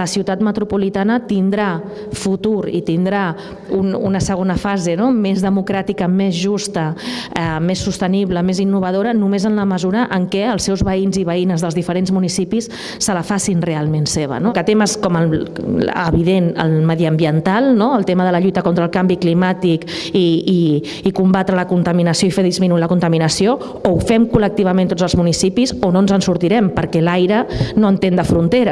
la ciutat metropolitana tindrà futur i tindrà un, una segona fase no? més democràtica, més justa, eh, més sostenible, més innovadora, només en la mesura en què els seus veïns i veïnes dels diferents municipis se la facin realment seva. No? Que temes com el, evident el mediambiental, no? el tema de la lluita contra el canvi climàtic i, i, i combatre la contaminació i fer disminuir la contaminació, o ho fem col·lectivament tots els municipis o no ens en sortirem, perquè l'aire no entén de fronteres